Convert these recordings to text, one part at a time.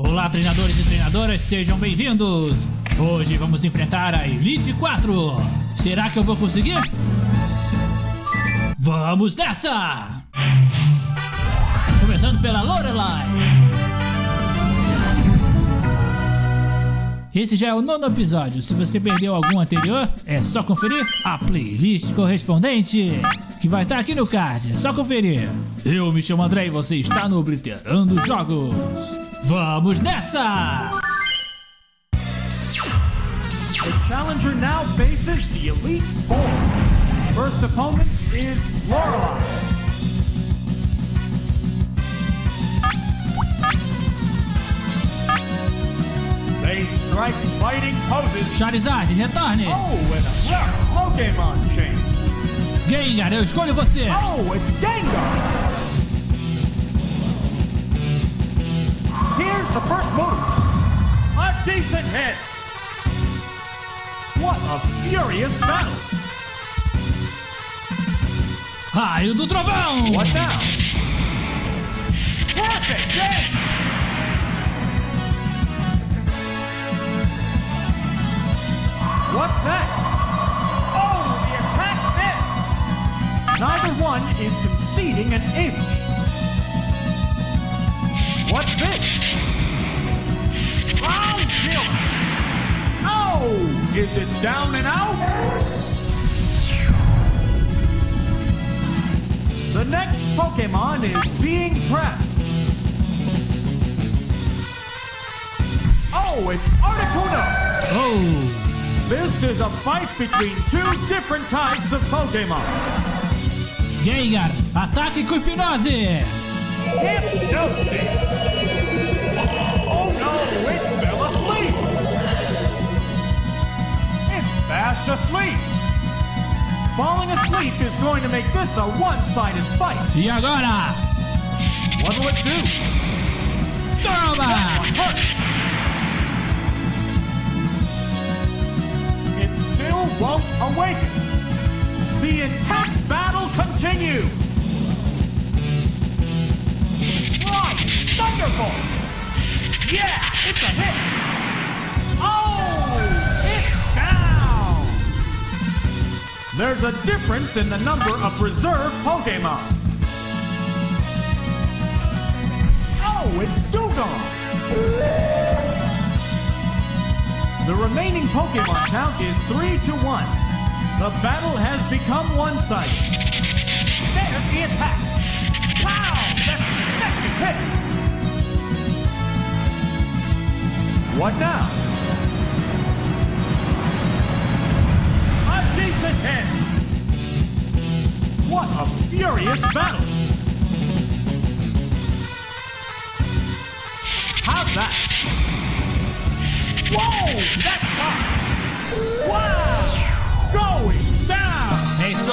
Olá, treinadores e treinadoras, sejam bem-vindos! Hoje vamos enfrentar a Elite 4. Será que eu vou conseguir? Vamos nessa! Começando pela Lorelai. Esse já é o nono episódio. Se você perdeu algum anterior, é só conferir a playlist correspondente, que vai estar aqui no card. É só conferir. Eu me chamo André e você está no Obliterando Jogos. Vamos nessa! The challenger now faces the Elite Four. First opponent is Lorelei. They strike fighting poses. Charizard, retorne! Oh, and a rare Pokemon change. Gengar, eu escolho você! Oh, it's Gengar. The first move. A decent hit. What a furious battle. Raio do Trovão! What now? Perfect hit. What's next? Oh, the attack missed. Neither one is conceding an inch. What's this? Ground kill. Oh, is it down and out? The next Pokemon is being prepped. Oh, it's Articuno. Oh! This is a fight between two different types of Pokemon. Gengar, ataque com hipnose! Hypnosis. It fell asleep. It's fast asleep. Falling asleep is going to make this a one-sided fight. E agora? What will it do? Toma! It still won't awaken. The intense battle continues. Right, Thunderbolt. Yeah, it's a hit. Oh, it's down. There's a difference in the number of reserve Pokemon. Oh, it's Dewgong. The remaining Pokemon count is 3 to 1. The battle has become one-sided. There's the attack. Wow, that's an hit. What now? A decent hit. What a furious battle. How's that? Whoa, that's hot. Wow, going down. É isso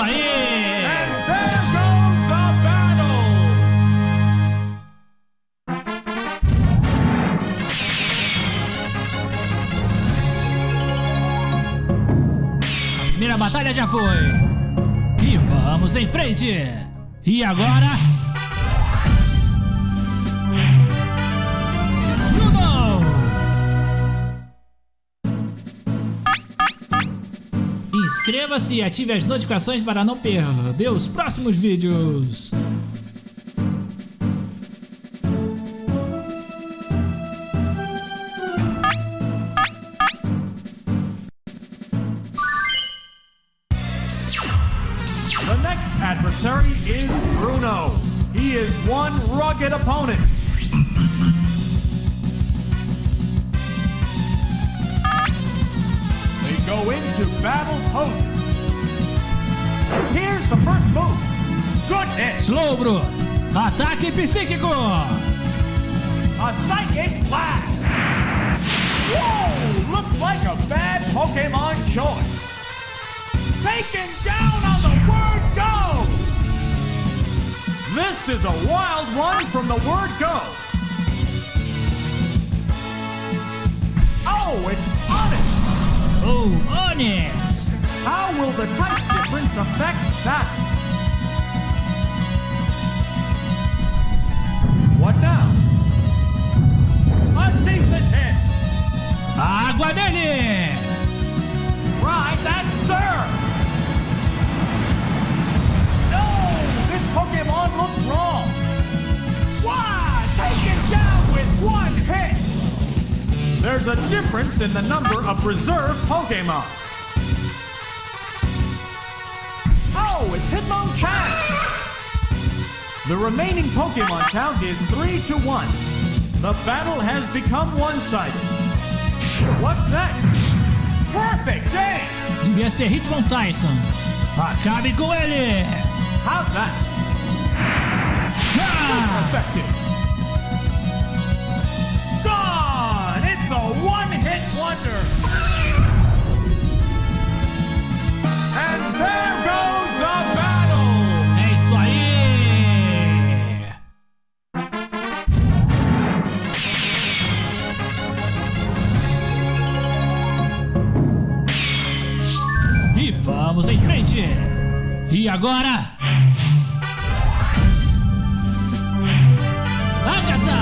primeira batalha já foi! E vamos em frente! E agora? Inscreva-se e ative as notificações para não perder os próximos vídeos! Slowbro! Ataque psíquico! A psychic blast. Whoa! Looks like a bad Pokemon choice. Taken down on the word go. This is a wild one from the word go. Oh, it's Onix. Oh, Onix! How will the type difference affect that? There's a difference in the number of reserve Pokemon. Oh, it's Hitmonchan. The remaining Pokemon count is 3 to 1. The battle has become one-sided. What's next? Perfect game! Devia ser Hitmon Tyson. Acabe com ele! How's that? Ah! Effective. Agora? Agatha!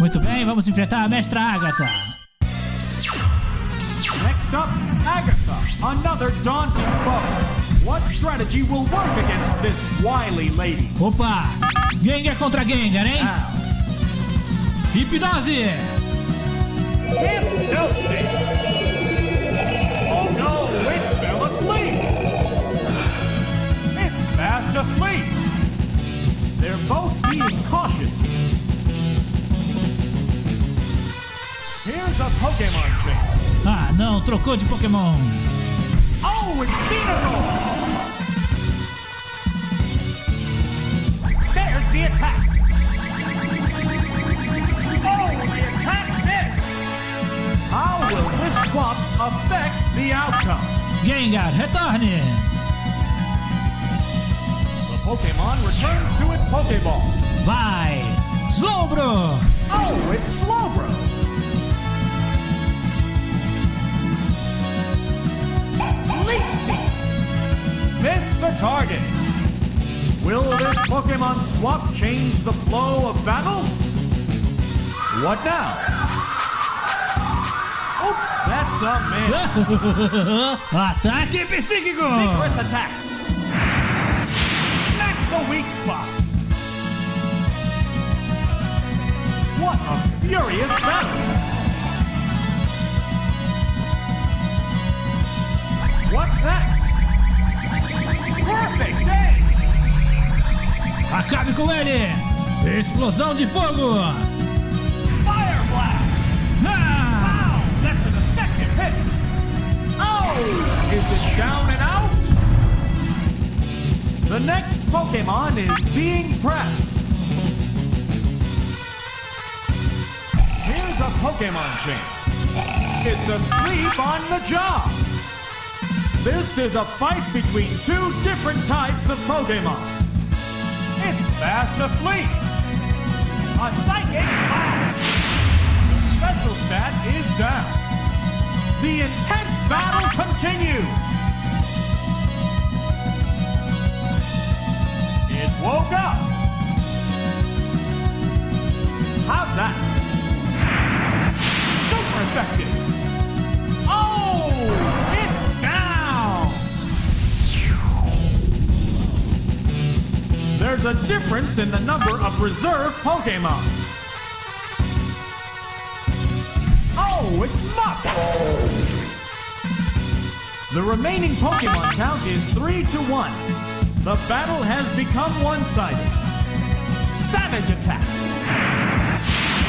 Muito bem, vamos enfrentar a mestra Agatha. Next up, Agatha, another daunting foe. What strategy will work against this wily lady? Opa! Gengar contra Gengar, hein? Now, Hipnose! Hypnosis! Oh no, it fell asleep! It's fast asleep! They're both being cautious. Here's a Pokemon trick. Ah, não, trocou de Pokémon. Oh, it's Venusaur! The attack! Oh, the attack missed! How will this swap affect the outcome? Gengar, retorne! The Pokemon returns to its Pokeball. Vai! Pokemon swap change the flow of battle? What now? Oh, that's a miss. Ataque psíquico! Secret attack! That's the weak spot! What a furious battle! Com ele! Explosão de fogo! Fire blast! Ah! Wow, that's an effective hit! Oh! Is it down and out? The next Pokemon is being pressed. Here's a Pokemon chain. It's asleep on the job. This is a fight between two different types of Pokemon. It's fast asleep. A psychic blast. Special stat is down. The intense battle continues. It woke up. How's that? Super effective. Oh, There's a difference in the number of reserve Pokemon. Oh, it's Muk! The remaining Pokemon count is 3 to 1. The battle has become one-sided. Savage attack!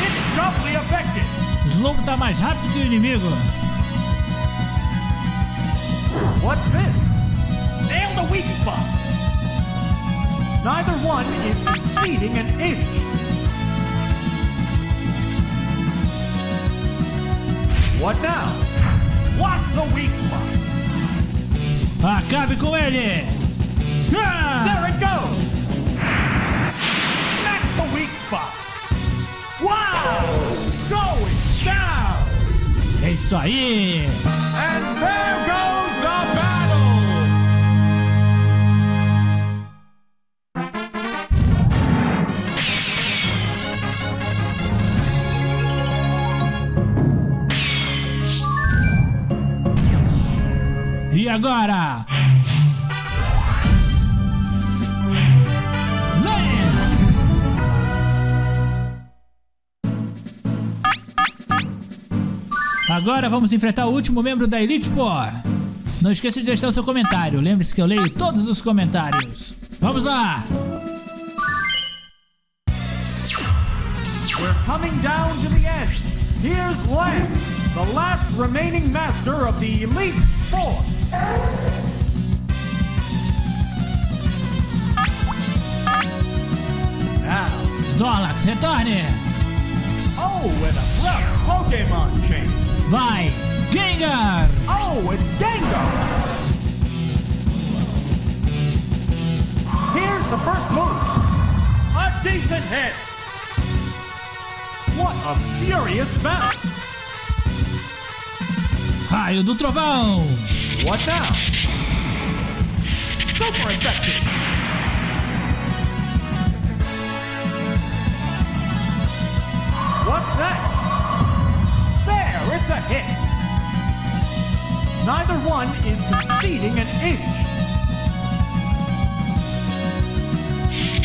It's doubly effective! Slowbro tá mais rápido que o inimigo. What's this? Nail the weak spot! Neither one is conceding an inch. What now? What's the weak spot? Acabe com ele! Ah! There it goes! That's the weak spot! Wow! Going down! É isso aí! And there goes the battle! Agora? Agora vamos enfrentar o último membro da Elite Four. Não esqueça de deixar o seu comentário. Lembre-se que eu leio todos os comentários. Vamos lá! We're coming down to the end. Here's Lance, the last remaining master of the Elite Four. Now, Snorlax, retorne! oh, and a rough Pokemon change. Vai! Gengar! Oh, it's Gengar! Here's the first move. A decent hit. What a furious battle. Raio do Trovão! What now? Super effective. What's that? There, it's a hit. Neither one is conceding an inch.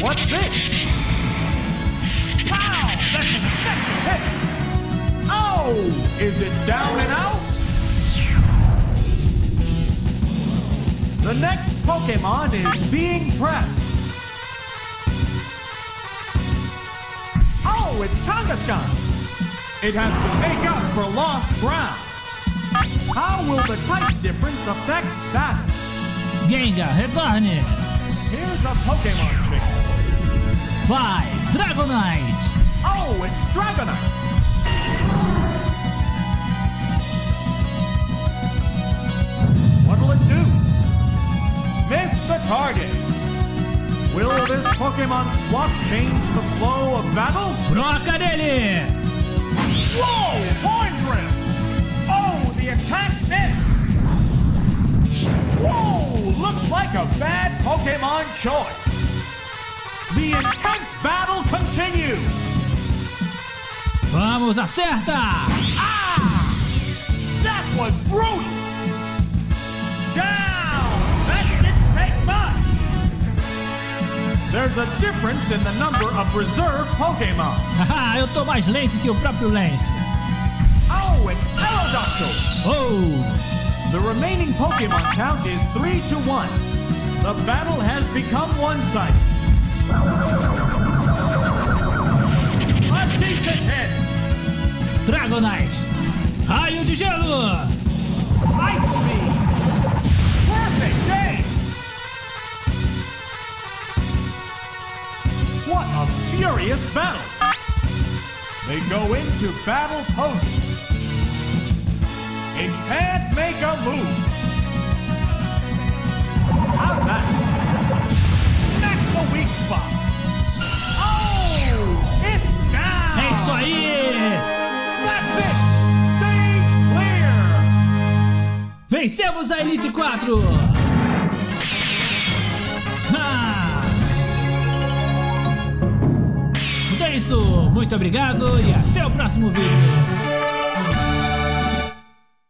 What's this? Pow! That's an effective hit. Oh! Is it down and out? The next Pokemon is being pressed. Oh, it's Kangaskhan. It has to make up for lost ground. How will the type difference affect that? Gengar, retorne! Here's a Pokemon trick. Vai! Dragonite! Oh, it's Dragonite. Target. Will this Pokemon swap change the flow of battle? Broca nele! Whoa! Horn Drill! Oh, the attack missed! Whoa! Looks like a bad Pokemon choice. The intense battle continues! Vamos, acerta! Ah! That was brutal! There's a difference in the number of reserve Pokemon. Haha, eu tô mais Lance que o próprio Lance. Oh, it's Aerodactyl! Oh! The remaining Pokemon count is 3 to 1. The battle has become one-sided. Go into battle poses. It can't make a move. How's that? That's the weak spot. Oh! It's down! É isso aí! That's it! Stage clear! Vencemos a Elite 4! Muito obrigado e até o próximo vídeo!